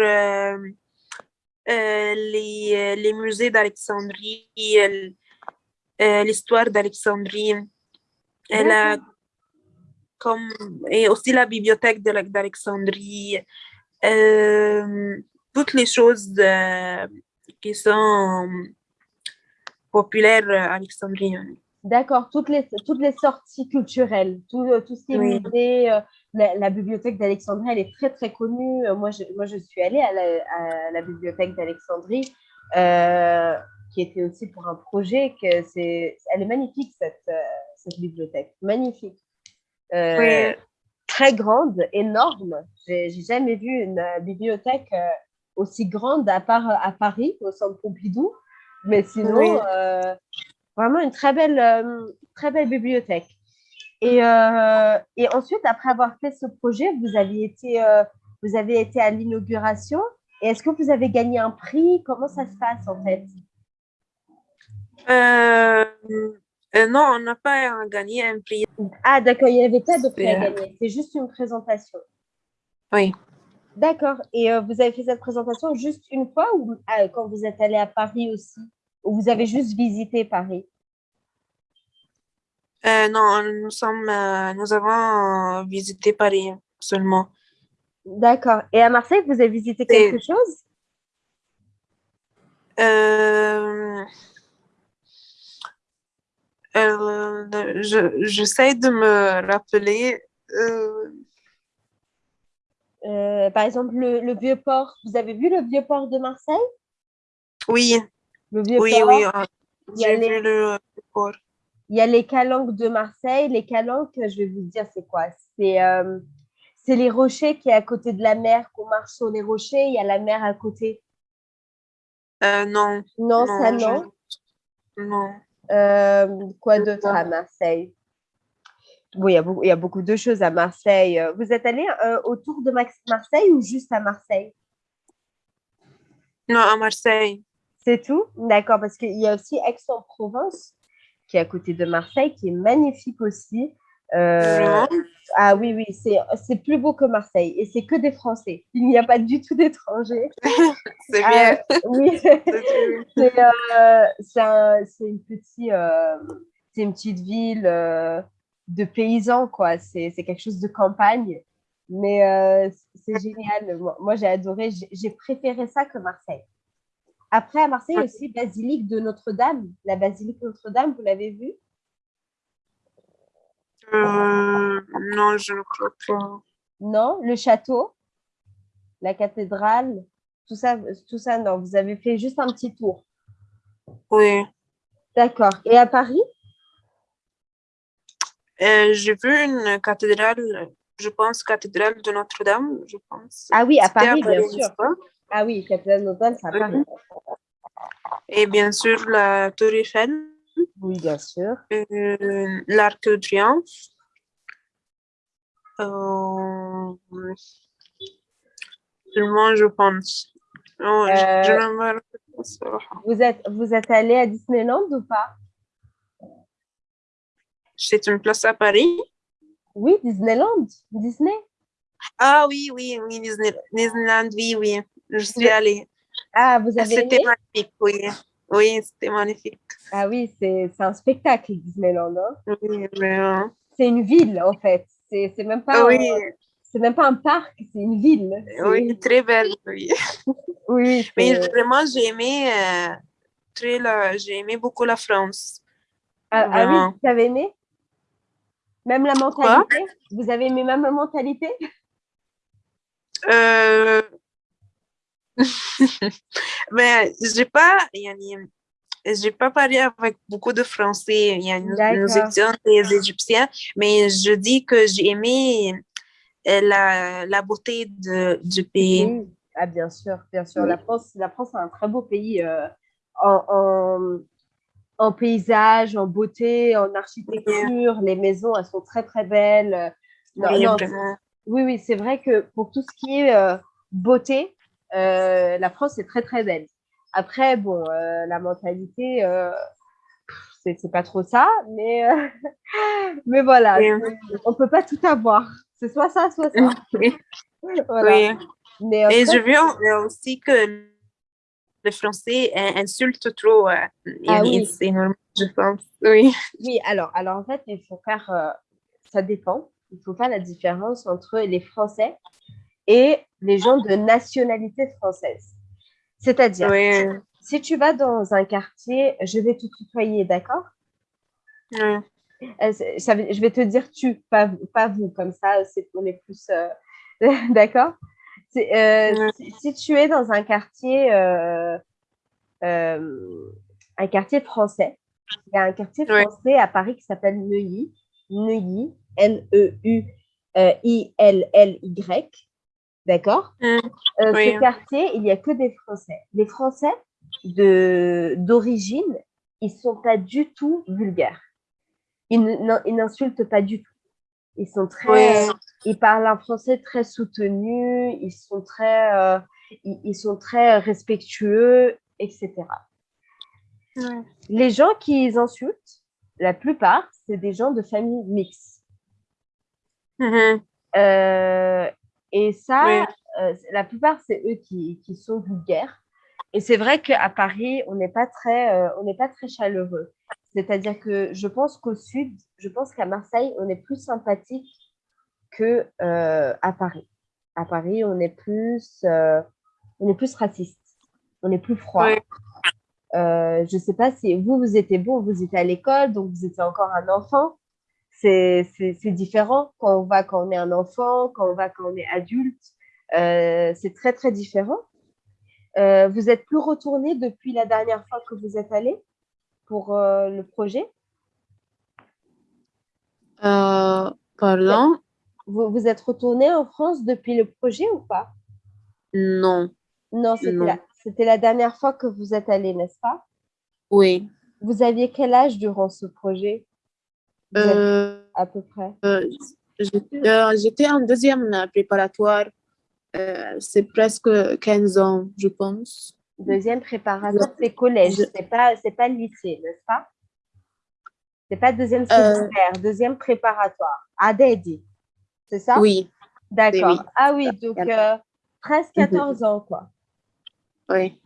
les, les, musées d'Alexandrie, l'histoire d'Alexandrie, comme, et aussi la bibliothèque d'Alexandrie. Euh, toutes les choses euh, qui sont populaires à Alexandrie. D'accord, toutes les, toutes les sorties culturelles, tout, euh, tout ce qui est musée, la, bibliothèque d'Alexandrie, elle est très très connue. Moi, je, moi, je suis allée à la, à la bibliothèque d'Alexandrie, qui était aussi pour un projet. Que c'est, elle est magnifique, cette, cette bibliothèque, magnifique. oui très grande, énorme. J'ai jamais vu une euh, bibliothèque euh, aussi grande à part euh, à Paris, au centre Pompidou. Mais sinon, vraiment une très belle, très belle bibliothèque. Et, et, ensuite, après avoir fait ce projet, vous avez été, vous avez été à l'inauguration. Et est-ce que vous avez gagné un prix? Comment ça se passe en fait? Euh, non, on n'a pas gagné un prix. Ah, d'accord, il n'y avait pas de prix à gagner. C'est juste une présentation. Oui. D'accord. Et euh, vous avez fait cette présentation juste une fois ou quand vous êtes allé à Paris aussi? Ou vous avez juste visité Paris? Euh, Non, nous, sommes, nous avons visité Paris seulement. D'accord. Et à Marseille, vous avez visité quelque chose? Euh, J'essaie de me rappeler. Euh, Euh, par exemple, le, Vieux-Port. Vous avez vu le Vieux-Port de Marseille? Oui. Le. Oui, oui. J'ai vu le Vieux-Port. Il y a les calanques de Marseille. Les calanques, je vais vous dire, c'est quoi? C'est euh, les rochers qui est à côté de la mer, qu'on marche sur les rochers. Il y a la mer à côté. Euh, non. Non, ça non? Non. Euh, quoi d'autre à Marseille? Oui, il y, a beaucoup, il y, a beaucoup, de choses à Marseille. Vous êtes allé autour de Marseille ou juste à Marseille? Non, à Marseille. C'est tout? D'accord, parce qu'il y a aussi Aix-en-Provence qui est à côté de Marseille, qui est magnifique aussi. Euh, ah oui, oui, c'est plus beau que Marseille et c'est que des Français. Il n'y a pas du tout d'étrangers. (laughs) c'est bien. Euh, oui, (laughs) c'est euh, une, petit, euh, une petite ville de paysans, quoi. C'est quelque chose de campagne. Mais c'est génial. Moi, j'ai adoré. J'ai préféré ça que Marseille. Après, à Marseille aussi, basilique de Notre-Dame. La basilique Notre-Dame, vous l'avez vue? Euh, Non, je ne crois pas. Non, le château, la cathédrale, tout ça, tout ça, non. Vous avez fait juste un petit tour. Oui. D'accord. Et à Paris? Euh, J'ai vu une cathédrale, je pense, cathédrale de Notre-Dame, je pense. Ah oui, à Paris, bien sûr. Ah oui, cathédrale Notre-Dame, c'est à Paris. Et bien sûr, la Tour Eiffel. Oui, bien sûr. Euh, L'Arc de Triomphe. Euh, seulement, je pense. Oh, euh, vous, êtes, vous êtes allé à Disneyland ou pas? C'est une place à Paris Oui, Disneyland. Disney Ah oui, oui, oui, Disneyland, oui, oui. Je suis allée. Ah, vous avez C'était magnifique, oui. Oui, c'était magnifique. Ah oui, c'est un spectacle, Disneyland. Hein? Oui, vraiment. C'est une ville, en fait. C'est même pas... Oui. C'est même pas un parc, c'est une ville. Oui, très belle, oui. (laughs) oui, Mais vraiment, j'ai aimé, euh, très j'ai aimé beaucoup la France. Ah, ah oui, vous avez aimé? Même la mentalité? Vous avez aimé même la mentalité? Euh, (laughs) mais j'ai pas, j'ai pas parlé avec beaucoup de Français. Il y a nous étions des Égyptiens, mais je dis que j'ai aimé euh, la, la beauté de, du pays. Ah, bien sûr, bien sûr. La France, la France est un très beau pays euh, en, en, en, paysage, en beauté, en architecture. Les maisons, elles sont très, très belles. oui, oui, oui, c'est vrai que pour tout ce qui est euh, beauté, euh, la France est très très belle. Après, bon, euh, la mentalité, euh, c'est pas trop ça, mais, (laughs) mais voilà, on peut pas tout avoir. C'est soit ça, soit ça. (laughs) Oui. Mais Et je veux aussi que les Français insultent trop. Ah, oui. C'est normal, je pense. Oui. Oui, alors, alors en fait, il faut faire, ça dépend. Il faut faire la différence entre les Français et les gens de nationalité française. C'est-à-dire, si tu vas dans un quartier, je vais te tutoyer, d'accord? Euh, Je vais te dire tu, pas, pas vous, comme ça, c'est on est plus... Euh, (laughs) d'accord? Euh, si, tu es dans un quartier, un quartier français, il y a un quartier français à Paris qui s'appelle Neuilly, Neuilly, N-E-U-I-L-L-Y, D'accord? Mmh. euh, Ce quartier, il n'y a que des Français. Les Français d'origine, ils ne sont pas du tout vulgaires. Ils n'insultent pas du tout. Ils sont très, ils parlent un français très soutenu, ils sont très, euh, ils, sont très respectueux, etc. Les gens qui insultent, la plupart, c'est des gens de famille mixte. Mmh euh, et ça, euh, la plupart, c'est eux qui, qui, sont vulgaires. Et c'est vrai qu'à Paris, on n'est pas, très, euh, on n'est pas très chaleureux. C'est-à-dire que je pense qu'au sud, je pense qu'à Marseille, on est plus sympathique que euh, à Paris. À Paris, on est plus, on est plus raciste, on est plus froid. je ne sais pas si vous, vous étiez bon, vous étiez à l'école, donc vous étiez encore un enfant c'est différent quand on va quand on est un enfant, quand on va quand on est adulte. c'est très, très différent. vous êtes plus retourné depuis la dernière fois que vous êtes allé pour le projet? Pardon? Vous, vous êtes retourné en France depuis le projet ou pas? Non. Non, c'était la, dernière fois que vous êtes allé, n'est-ce pas? Oui. Vous aviez quel âge durant ce projet? euh, À peu près euh, euh, J'étais en deuxième préparatoire. c'est presque 15 ans, je pense. Deuxième préparatoire, c'est collège, c'est pas, pas lycée, n'est-ce pas? C'est pas deuxième secondaire, deuxième préparatoire. Adedi, c'est ça? Oui. D'accord. Ah oui, donc presque 14 ans, quoi. Oui.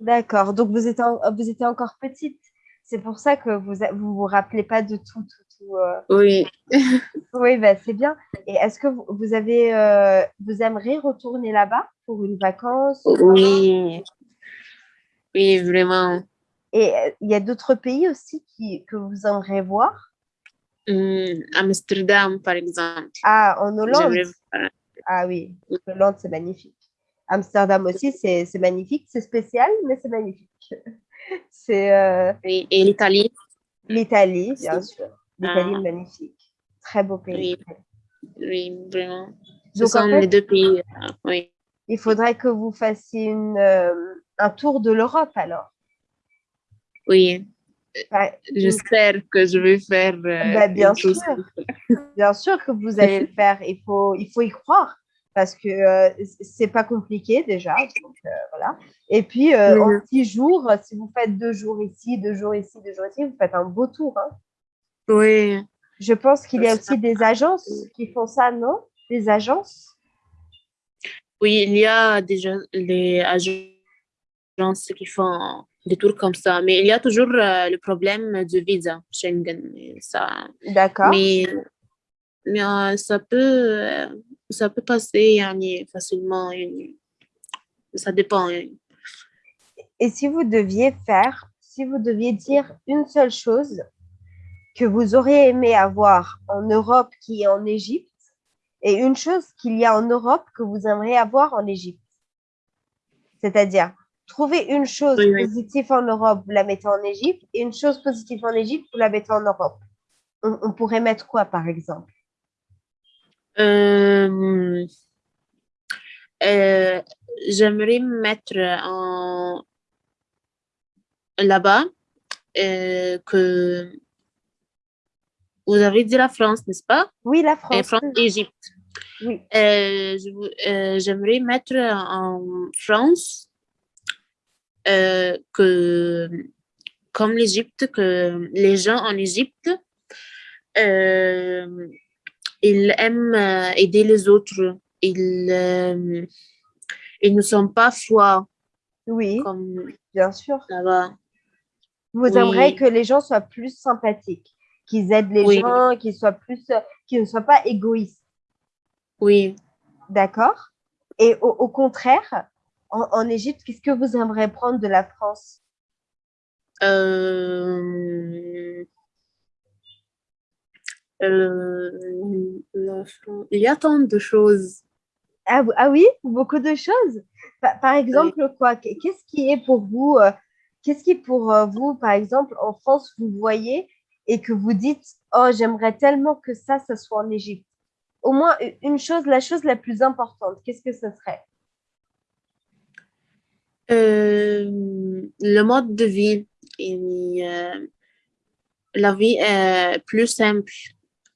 D'accord. Donc, vous étiez, vous étiez encore petite? C'est pour ça que vous ne vous, vous, rappelez pas de tout. tout, tout euh. Oui. (laughs) oui, bah, c'est bien. Et est-ce que vous, avez, euh, vous aimeriez retourner là-bas pour une vacance Oui. Oui, vraiment. Et euh, il y a d'autres pays aussi qui, que vous aimeriez voir? Hum, Amsterdam, par exemple. Ah, en Hollande? Ah oui, Hollande, c'est magnifique. Amsterdam aussi, c'est magnifique. C'est spécial, mais c'est magnifique. (laughs) c'est. Euh, et l'Italie L'Italie, bien sûr. L'Italie ah. magnifique. Très beau pays. Oui, vraiment. Ce sont les deux pays. Euh, oui. Il faudrait que vous fassiez une, euh, un tour de l'Europe alors. Oui. J'espère que je vais faire. Bah, bien sûr. bien sûr que vous allez le faire. Il faut, il faut y croire parce que euh, c'est pas compliqué déjà. Euh, voilà. Et puis, euh, en six jours, si vous faites deux jours ici, deux jours ici, deux jours ici, vous faites un beau tour. Hein. Oui. Je pense qu'il y a aussi des agences qui font ça, non? Des agences? Oui, il y a déjà les agences qui font des tours comme ça, mais il y a toujours le problème du visa Schengen. D'accord. Mais, mais ça peut ça peut passer facilement. Ça dépend. Et si vous deviez faire, si vous deviez dire une seule chose que vous auriez aimé avoir en Europe qui est en Égypte, et une chose qu'il y a en Europe que vous aimeriez avoir en Égypte? C'est-à-dire, trouver une chose positive en Europe, vous la mettez en Égypte, et une chose positive en Égypte, vous la mettez en Europe. on pourrait mettre quoi, par exemple? Euh, euh, j'aimerais me mettre en là-bas euh, que vous avez dit la France, n'est-ce pas? Oui, la France. France, Égypte. Oui. j'aimerais mettre en France que, comme l'Égypte, que les gens en Égypte ils aiment euh, aider les autres. Ils, euh, ils ne sont pas froids. Oui, comme bien sûr. Vous aimeriez que les gens soient plus sympathiques, qu'ils aident les gens, qu'ils soient plus, qu'ils ne soient pas égoïstes. Oui. D'accord? Et au, contraire, en, Égypte, qu'est-ce que vous aimeriez prendre de la France? Euh... Euh, il y a tant de choses. Ah, ah oui, beaucoup de choses. Par, exemple, quoi Qu'est-ce qui est pour vous euh, Qu'est-ce qui pour euh, vous, par exemple, en France, vous voyez et que vous dites Oh, j'aimerais tellement que ça, ça soit en Égypte. Au moins une chose, la chose la plus importante, qu'est-ce que ce serait? Le mode de vie. Et, la vie est plus simple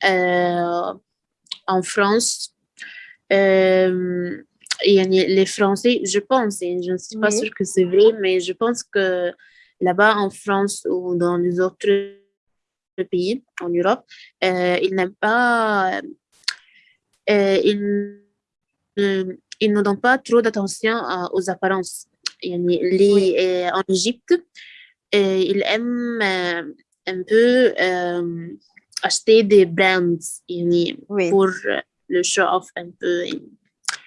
en France, euh, les Français, je pense, et je ne suis pas sûre que c'est vrai, mais je pense que là-bas en France ou dans les autres pays en Europe, euh, ils n'aiment pas, ils, ils, ne donnent pas trop d'attention aux apparences. Les, en Égypte, ils aiment un peu acheter des brands pour le show-off un peu.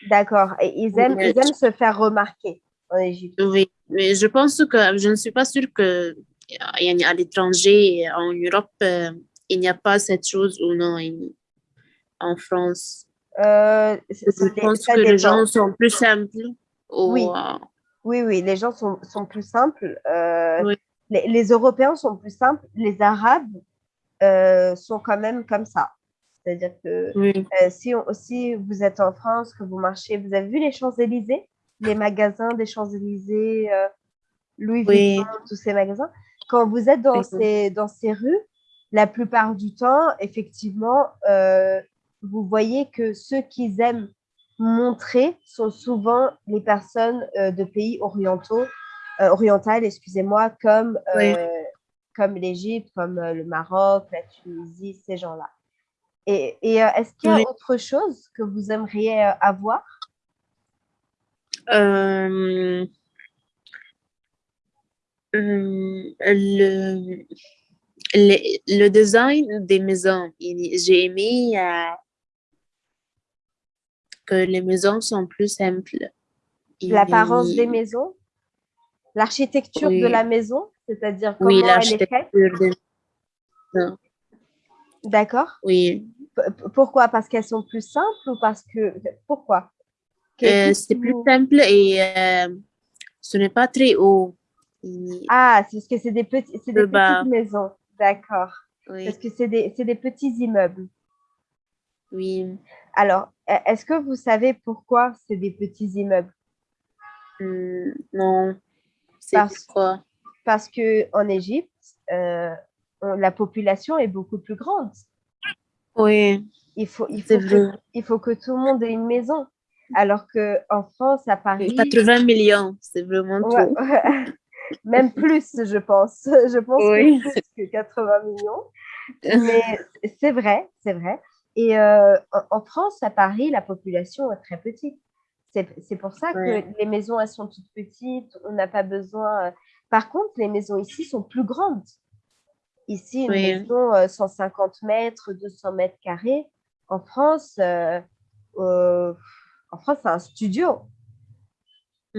D'accord. Et ils aiment, ils aiment se faire remarquer en Égypte. Oui, mais je pense que je ne suis pas sûre que à l'étranger, en Europe, euh, il n'y a pas cette chose ou non en France. Euh, je pense que les gens sont plus simples. Oui. oui, oui, les gens sont, sont plus simples. Euh, les, les, Européens sont plus simples. Les Arabes euh, sont quand même comme ça. C'est-à-dire que si, si vous êtes en France, que vous marchez, vous avez vu les Champs-Élysées? Les magasins des Champs-Élysées, Louis Vuitton, tous ces magasins. Quand vous êtes dans, ces, dans ces rues, la plupart du temps, effectivement, vous voyez que ceux qui aiment montrer sont souvent les personnes euh, de pays orientaux, euh, orientales, excusez-moi, comme, euh, comme l'Égypte, comme le Maroc, la Tunisie, ces gens-là. Et, et est-ce qu'il y a autre chose que vous aimeriez avoir? Le, le, le, design des maisons. J'ai aimé que les maisons sont plus simples. L'apparence des maisons? L'architecture de la maison? C'est-à-dire comment elle est faite D'accord. Oui. pourquoi? Parce qu'elles sont plus simples ou parce que... Pourquoi? Euh, C'est plus simple et euh, ce n'est pas très haut. Ah, c'est parce que c'est des, petits, des petites maisons. D'accord. Parce que c'est des, des petits immeubles. Oui. Alors, e-, est-ce que vous savez pourquoi c'est des petits immeubles? Hmm, Non. C'est pourquoi? Parce qu'en Égypte, euh, la population est beaucoup plus grande. Oui. Il faut, il, faut que, il faut que tout le monde ait une maison. Alors qu'en France, à Paris. 80 millions, c'est vraiment tout. (laughs) Même plus, je pense. (laughs) Je pense que plus que 80 millions. Mais c'est vrai, c'est vrai. Et euh, en France, à Paris, la population est très petite. C'est pour ça que les maisons, elles sont toutes petites. On n'a pas besoin. Euh. Par contre, les maisons ici sont plus grandes. Ici, une maison 150 euh, mètres, 200 mètres carrés. En France, en France, c'est un studio.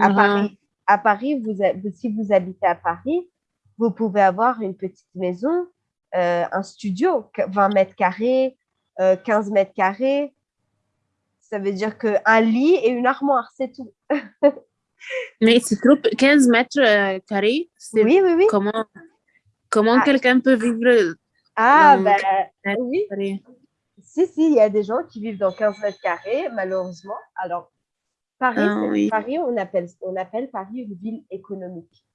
À Paris, à Paris vous, si vous habitez à Paris, vous pouvez avoir une petite maison, un studio, 20 mètres carrés, 15 euh, mètres carrés, ça veut dire qu'un lit et une armoire, c'est tout. (laughs) Mais c'est trop, 15 mètres euh, carrés, oui, oui, oui. comment, comment ah. quelqu'un peut vivre Ah, ben oui. Si, si, il y a des gens qui vivent dans 15 mètres carrés, malheureusement. Alors, Paris, ah, Paris on, appelle, on appelle Paris une ville économique.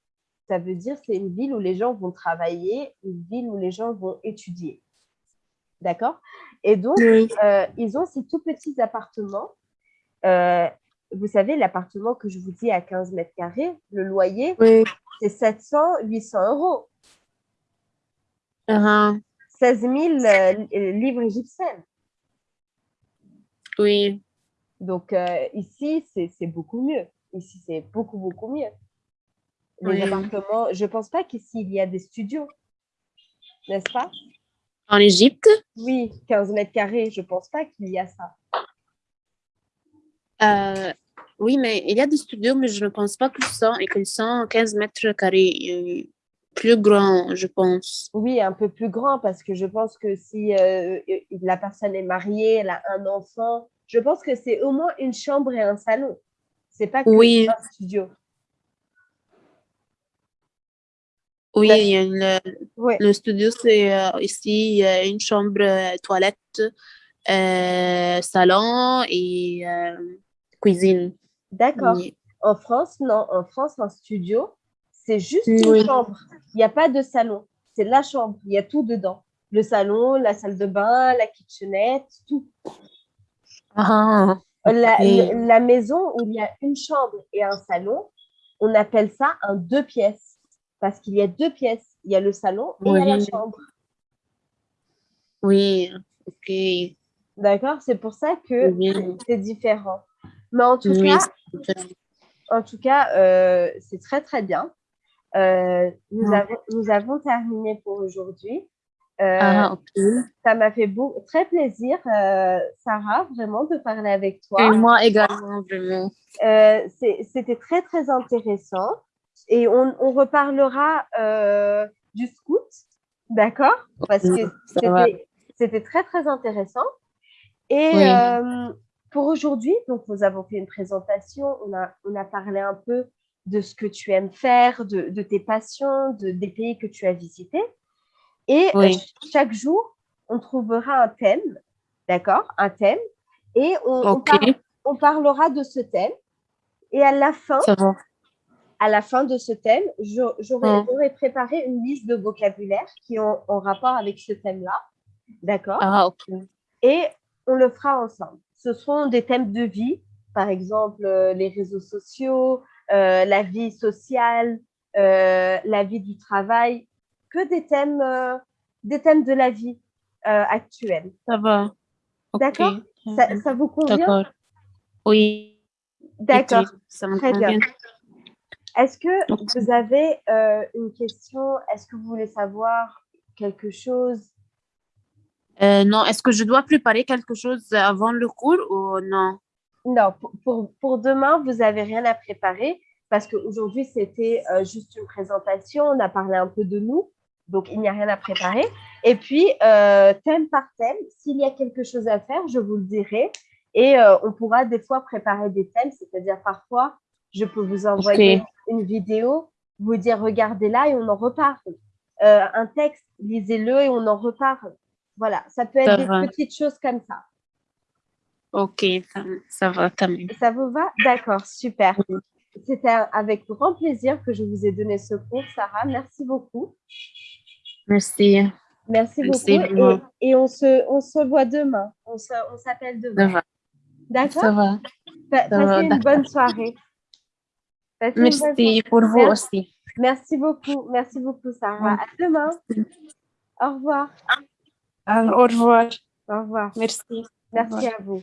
Ça veut dire c'est une ville où les gens vont travailler, une ville où les gens vont étudier. D'accord? Et donc, euh, ils ont ces tout petits appartements. Euh, vous savez, l'appartement que je vous dis à 15 mètres carrés, le loyer, c'est 700, 800 euros. 16 000 livres égyptiens. Oui. Donc, euh, ici, c'est beaucoup mieux. Ici, c'est beaucoup, beaucoup mieux. Les appartements, je ne pense pas qu'ici, il y a des studios, n'est-ce pas? En Égypte? Oui, 15 mètres carrés, je ne pense pas qu'il y a ça. Euh, oui, mais il y a des studios, mais je ne pense pas qu'ils sont, et sont 15 mètres carrés. Euh, plus grands, je pense. Oui, un peu plus grand, parce que je pense que si euh, la personne est mariée, elle a un enfant, je pense que c'est au moins une chambre et un salon. C'est pas que oui. un studio. Oui, le, studio, c'est euh, ici, il y a une chambre, euh, toilette, salon et cuisine. D'accord. En France, non. En France, un studio, c'est juste une chambre. Il n'y a pas de salon. C'est la chambre. Il y a tout dedans. Le salon, la salle de bain, la kitchenette, tout. Ah, la, la maison où il y a une chambre et un salon, on appelle ça un deux pièces parce qu'il y a deux pièces. Il y a le salon et il y a la chambre. Oui, ok. D'accord? C'est pour ça que c'est différent. Mais en tout cas, en tout cas euh, c'est très, très bien. Euh, nous, avons, nous avons terminé pour aujourd'hui. Euh, ah, ça m'a fait beau, très plaisir, Sarah, vraiment de parler avec toi. Et moi également, vraiment. C'était très, très intéressant. Et on, on reparlera du scout, d'accord? Parce que c'était très, très intéressant. Et, pour aujourd'hui, donc nous avons fait une présentation, on a, on a parlé un peu de ce que tu aimes faire, de, de tes passions, de, des pays que tu as visités. Et euh, chaque jour, on trouvera un thème, d'accord Un thème. Et on, on Ok, par- on parlera de ce thème. Et à la fin, à la fin de ce thème, j'aurais Mm. j'aurais préparé une liste de vocabulaire qui ont en rapport avec ce thème-là. D'accord Ah, ok. Et on le fera ensemble. Ce seront des thèmes de vie, par exemple euh, les réseaux sociaux, euh, la vie sociale, euh, la vie du travail, que des thèmes, euh, des thèmes de la vie actuelle. Ça va. D'accord? Ça, ça vous convient? D'accord. Oui. D'accord. ok, Ça me Très bien. Est-ce que vous avez une question? Est-ce que vous voulez savoir quelque chose? Euh, non, est-ce que je dois préparer quelque chose avant le cours ou non? Non, pour, pour, pour demain, vous n'avez rien à préparer parce qu'aujourd'hui, c'était euh, juste une présentation. On a parlé un peu de nous, donc il n'y a rien à préparer. Et puis, euh, thème par thème, s'il y a quelque chose à faire, je vous le dirai. Et on pourra des fois préparer des thèmes, c'est-à-dire parfois, je peux vous envoyer une vidéo, vous dire regardez-là et on en reparle. Un texte, lisez-le et on en reparle. Voilà, ça peut être Ça des va. petites choses comme ça. Ok, ça, ça va, même. Ça vous va? D'accord, super. C'était avec grand plaisir que je vous ai donné ce cours, Sarah. Merci beaucoup. Merci. Merci Merci beaucoup. Et, et on, se, on se voit demain. On on s'appelle Ça demain. va. Ça D'accord va. Ça va, Passez une d'accord. bonne soirée. Passez une bonne soirée. Merci pour vous Merci. aussi. Merci beaucoup. Merci beaucoup, Sarah. À demain. Au revoir. Au revoir. Au revoir. Merci. Merci à vous.